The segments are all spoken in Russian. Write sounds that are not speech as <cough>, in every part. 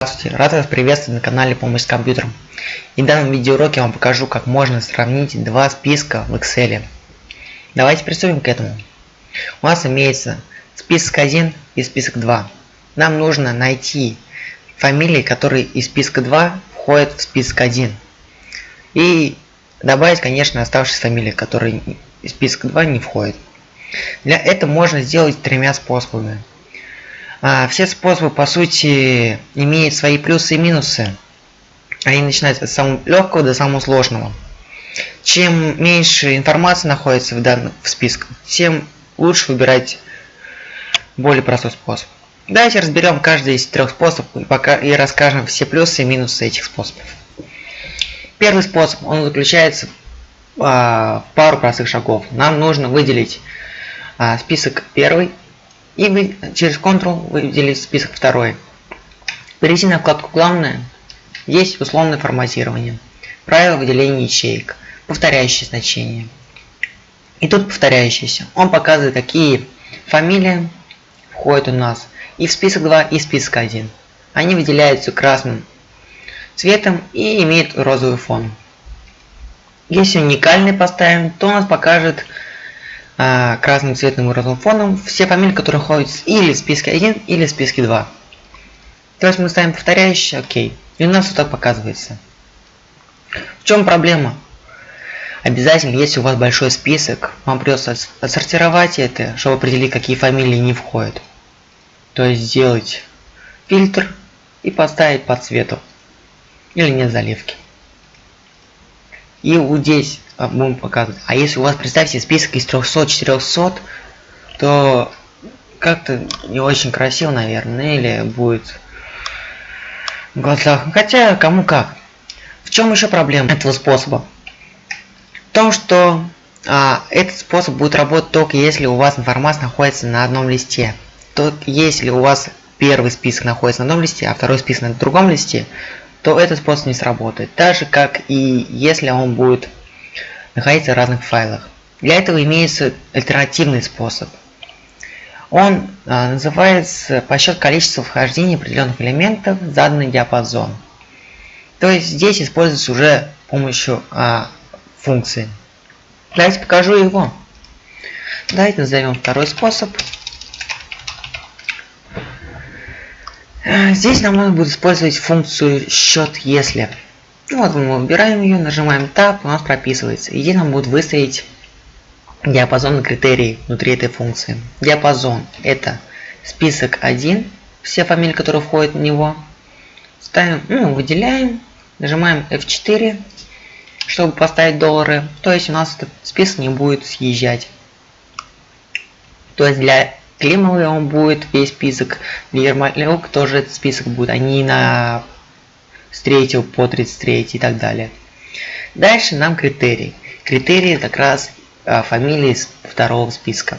Здравствуйте, рад вас приветствовать на канале Помощь с компьютером. И в данном видеоуроке я вам покажу, как можно сравнить два списка в Excel. Давайте приступим к этому. У нас имеется список 1 и список 2. Нам нужно найти фамилии, которые из списка 2 входят в список 1. И добавить, конечно, оставшиеся фамилии, которые из списка 2 не входят. Для этого можно сделать тремя способами. А, все способы, по сути, имеют свои плюсы и минусы. Они начинаются от самого легкого до самого сложного. Чем меньше информации находится в данном в списке, тем лучше выбирать более простой способ. Давайте разберем каждый из трех способов пока, и расскажем все плюсы и минусы этих способов. Первый способ, он заключается а, в пару простых шагов. Нам нужно выделить а, список первый и вы через Ctrl выделить список второй. Перейти на вкладку «Главное». Есть условное форматирование. Правила выделения ячеек. Повторяющие значения. И тут повторяющиеся. Он показывает, какие фамилии входят у нас и в список 2, и в список 1. Они выделяются красным цветом и имеют розовый фон. Если уникальный поставим, то он нас покажет а, красным цветным розовым фоном все фамилии, которые ходят или в списке 1, или в списке 2. То есть мы ставим повторяющий, окей. И у нас вот так показывается. В чем проблема? Обязательно, если у вас большой список, вам придется отсортировать это, чтобы определить, какие фамилии не входят. То есть сделать фильтр и поставить по цвету. Или нет заливки. И вот здесь а, будем показывать. А если у вас, представьте, список из 300-400, то как-то не очень красиво, наверное, или будет в глазах. Хотя, кому как. В чем еще проблема этого способа? В том, что а, этот способ будет работать только если у вас информация находится на одном листе. То если у вас первый список находится на одном листе, а второй список на другом листе, то этот способ не сработает. Так же, как и если он будет находиться в разных файлах. Для этого имеется альтернативный способ. Он а, называется подсчет количества вхождения определенных элементов в заданный диапазон. То есть здесь используется уже помощью а, функции. Давайте покажу его. Давайте назовем второй способ. Здесь нам нужно будет использовать функцию счет если. Ну вот мы выбираем ее, нажимаем Tab, у нас прописывается. И здесь нам будет выставить диапазон критерий внутри этой функции. Диапазон это список 1, все фамилии, которые входят в него. Ставим, ну, выделяем, нажимаем F4, чтобы поставить доллары. То есть у нас этот список не будет съезжать. То есть для климовый он будет весь список, для Ермолюк тоже этот список будет, они на с 3 по 33 и так далее. Дальше нам критерий. Критерии как раз а, фамилии из второго списка.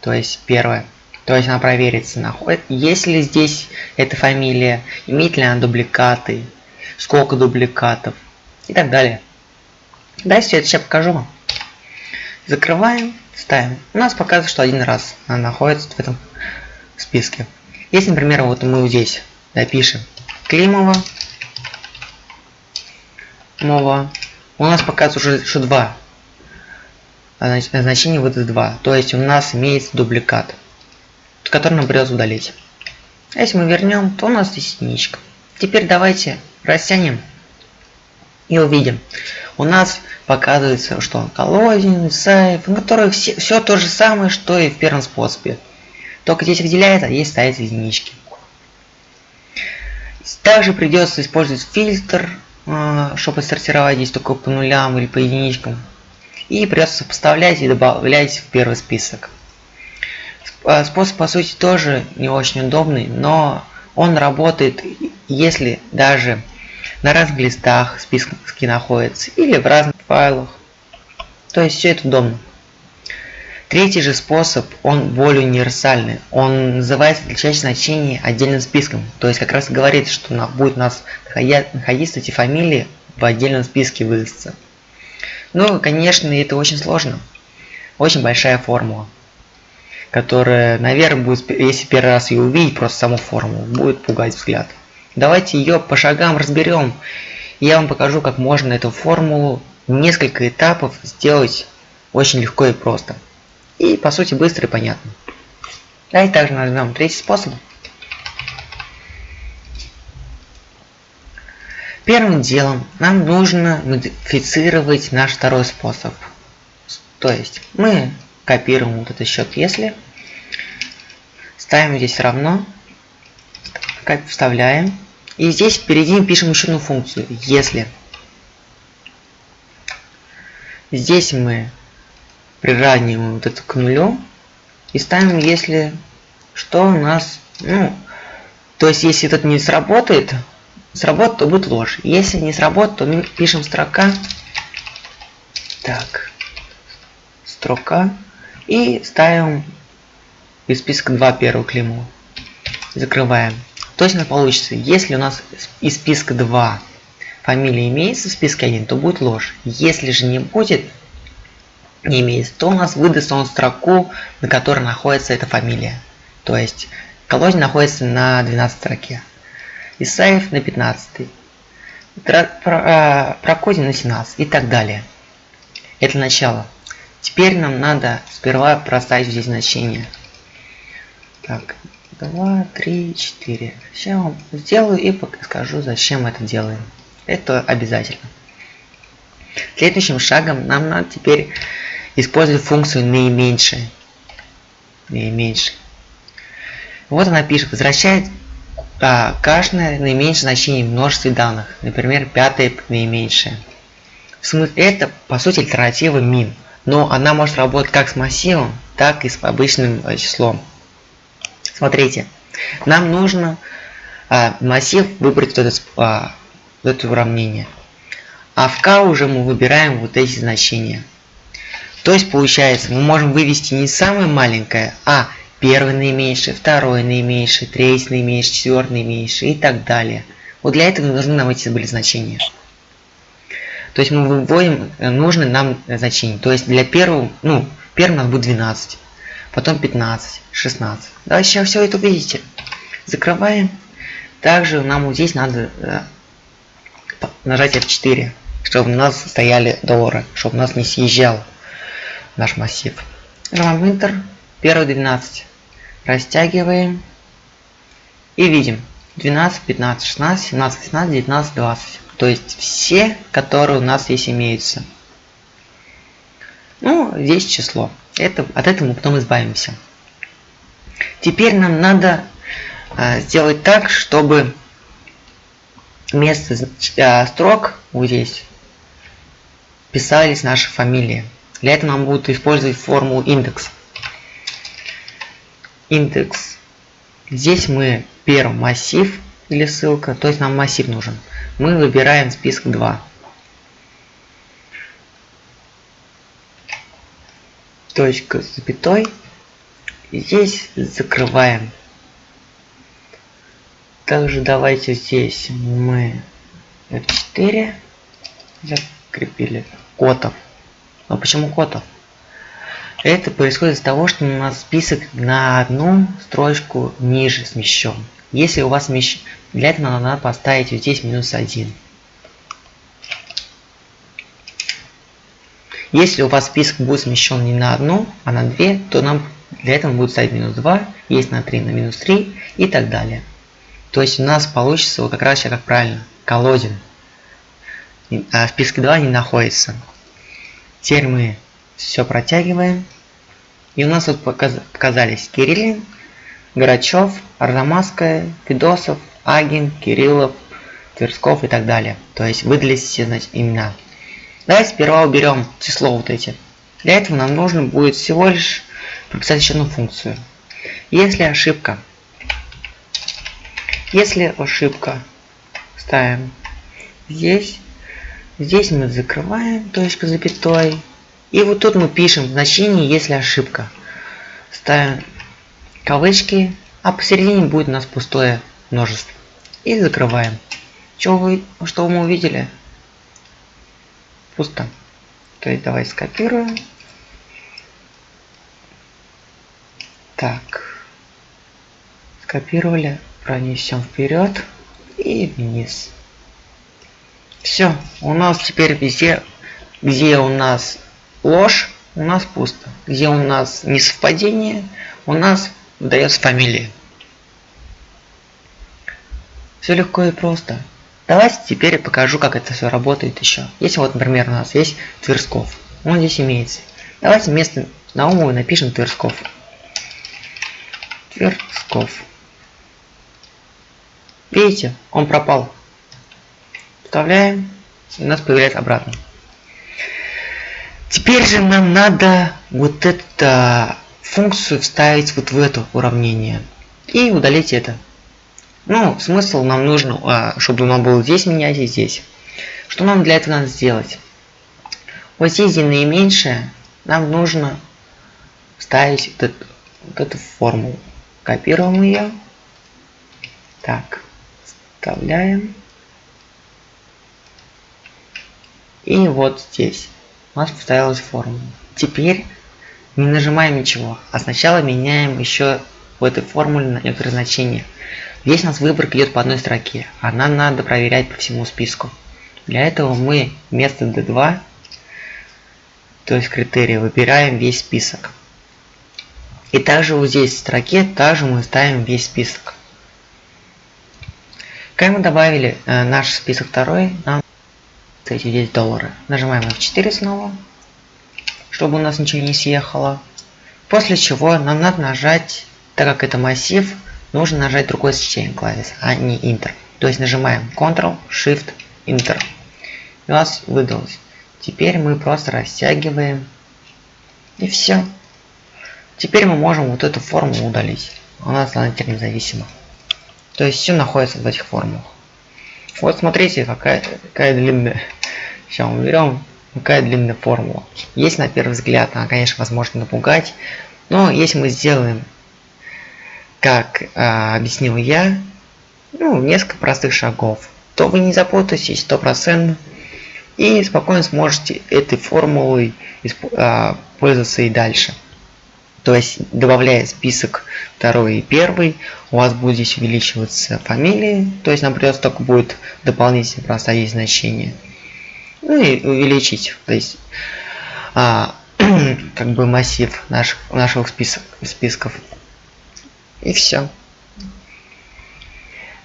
То есть первое. То есть она проверится, находит, есть ли здесь эта фамилия, имеет ли она дубликаты, сколько дубликатов и так далее. Дальше это сейчас покажу вам. Закрываем, ставим. У нас показывает, что один раз она находится в этом списке. Если, например, вот мы здесь допишем Климова мова. У нас показывает уже что 2. А значение выдаст 2. То есть у нас имеется дубликат, который нам придется удалить. А если мы вернем, то у нас здесь единичка. Теперь давайте растянем и увидим. У нас показывается, что колодин, сайф, на которых все, все то же самое, что и в первом способе. Только здесь выделяется, а здесь ставится единички. Также придется использовать фильтр, а, чтобы сортировать здесь только по нулям или по единичкам. И придется сопоставлять и добавлять в первый список. А, способ по сути тоже не очень удобный, но он работает, если даже на разных листах списки находятся или в разных файлах. То есть все это удобно. Третий же способ, он более универсальный. Он называется отличающее значение отдельным списком. То есть как раз говорит, что на, будет у нас находиться эти фамилии в отдельном списке выдастся. Ну, конечно, это очень сложно. Очень большая формула. Которая, наверное, будет, если первый раз ее увидеть, просто саму формулу, будет пугать взгляд. Давайте ее по шагам разберем. Я вам покажу, как можно эту формулу несколько этапов сделать очень легко и просто. И по сути быстро и понятно. Давайте также нажмем третий способ. Первым делом нам нужно модифицировать наш второй способ. То есть мы копируем вот этот счет если, ставим здесь равно, вставляем, и здесь впереди пишем еще одну функцию, если. Здесь мы приравниваем вот это к нулю и ставим, если что у нас, ну, то есть если этот не сработает, сработает, то будет ложь. Если не сработает, то мы пишем строка. Так. Строка. И ставим из списка 2 первую клейму. Закрываем. То есть у нас получится, если у нас из списка 2 фамилия имеется в списке 1, то будет ложь. Если же не будет, не имеется, то у нас выдаст он строку, на которой находится эта фамилия. То есть колодец находится на 12 строке. Исаев на 15, Прокодин на 17 и так далее. Это начало. Теперь нам надо сперва проставить здесь значение. Так, 2, 3, 4. Сейчас сделаю и скажу, зачем это делаем. Это обязательно. Следующим шагом нам надо теперь использовать функцию наименьшее. Наименьшее. Вот она пишет, возвращает а, каждое наименьшее значение в множестве данных, например, пятое наименьшее. Это по сути альтернатива min, но она может работать как с массивом, так и с обычным э, числом. Смотрите, нам нужно а, массив выбрать вот это, а, вот это уравнение, а в k уже мы выбираем вот эти значения. То есть получается, мы можем вывести не самое маленькое, а первый наименьший, второй наименьший, третий наименьший, четвертый наименьший и так далее. Вот для этого нужны нам эти были значения. То есть мы выводим э, нужные нам значения. То есть для первого, ну, первый у нас будет 12, потом 15, 16. Да, сейчас все это увидите. Закрываем. Также нам здесь надо э, нажать F4, чтобы у нас стояли доллары, чтобы у нас не съезжал наш массив. Нажимаем Enter, первые 12 растягиваем и видим 12, 15, 16, 17, 18, 19, 20. То есть все, которые у нас здесь имеются. Ну, здесь число. Это, от этого мы потом избавимся. Теперь нам надо э, сделать так, чтобы вместо э, строк вот здесь писались наши фамилии. Для этого нам будут использовать формулу индекс индекс. Здесь мы первый массив или ссылка, то есть нам массив нужен. Мы выбираем список 2. Точка с запятой. Здесь закрываем. Также давайте здесь мы F4 закрепили котов. Но почему котов? Это происходит из-за того, что у нас список на одну строчку ниже смещен. Если у вас смещ... Для этого надо поставить вот здесь минус 1. Если у вас список будет смещен не на одну, а на две, то нам для этого будет ставить минус 2, есть на 3 на минус 3 и так далее. То есть у нас получится вот как раз сейчас как правильно, колодин. А в списке 2 не находится. Теперь мы все протягиваем. И у нас вот показались Кириллин, Грачев, Арзамасская, Федосов, Агин, Кириллов, Тверсков и так далее. То есть выдались все значит, имена. Давайте сперва уберем число вот эти. Для этого нам нужно будет всего лишь прописать еще одну функцию. Если ошибка, если ошибка, ставим здесь, здесь мы закрываем точку запятой, и вот тут мы пишем значение, если ошибка. Ставим кавычки, а посередине будет у нас пустое множество. И закрываем. Что, вы, что мы увидели? Пусто. То есть давай скопируем. Так. Скопировали, пронесем вперед. и вниз. Все, у нас теперь везде, где у нас ложь, у нас пусто. Где у нас несовпадение, у нас выдается фамилия. Все легко и просто. Давайте теперь я покажу, как это все работает еще. Если вот, например, у нас есть Тверсков. Он здесь имеется. Давайте вместо Наумова напишем Тверсков. Тверсков. Видите, он пропал. Вставляем, и у нас появляется обратно. Теперь же нам надо вот эту функцию вставить вот в это уравнение. И удалить это. Ну, смысл нам нужно, а, чтобы он был здесь менять и здесь. Что нам для этого надо сделать? Вот здесь, где наименьшее, нам нужно вставить вот эту, вот эту формулу. Копируем ее. Так, вставляем. И вот здесь у нас поставилась формула. Теперь не нажимаем ничего, а сначала меняем еще в этой формуле на некоторые значения. Здесь у нас выборка идет по одной строке, а нам надо проверять по всему списку. Для этого мы вместо D2, то есть критерия, выбираем весь список. И также вот здесь в строке также мы ставим весь список. Когда мы добавили э, наш список второй, нам эти 10 долларов. Нажимаем F4 снова, чтобы у нас ничего не съехало. После чего нам надо нажать, так как это массив, нужно нажать другой сочетание клавиш, а не Enter. То есть нажимаем Ctrl, Shift, Enter. И у нас выдалось. Теперь мы просто растягиваем. И все. Теперь мы можем вот эту форму удалить. Она теперь независима. То есть все находится в этих формулах. Вот смотрите, какая, какая длинная. Сейчас мы берем, какая длинная формула. Есть на первый взгляд, она, конечно, возможно напугать. Но если мы сделаем как а, объяснил я, ну, несколько простых шагов, то вы не запутаетесь стопроцентно и спокойно сможете этой формулой а, пользоваться и дальше. То есть, добавляя список второй и первый, у вас будет здесь увеличиваться фамилии, то есть нам придется только будет дополнительно проставить значение. Ну и увеличить, то есть, а, <clears throat> как бы массив наших, наших список, списков. И все.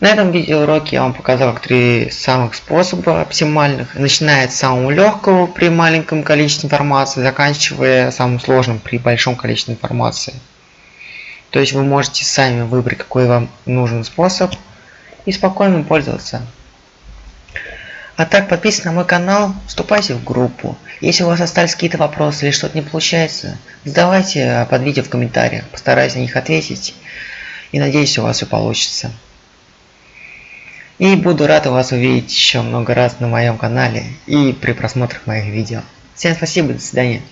На этом видеоуроке я вам показал три самых способа оптимальных. Начиная с самого легкого при маленьком количестве информации, заканчивая самым сложным при большом количестве информации. То есть вы можете сами выбрать какой вам нужен способ и спокойно пользоваться. А так подписывайтесь на мой канал, вступайте в группу. Если у вас остались какие-то вопросы или что-то не получается, задавайте под видео в комментариях, постараюсь на них ответить. И надеюсь у вас все получится. И буду рад вас увидеть еще много раз на моем канале и при просмотрах моих видео. Всем спасибо, до свидания.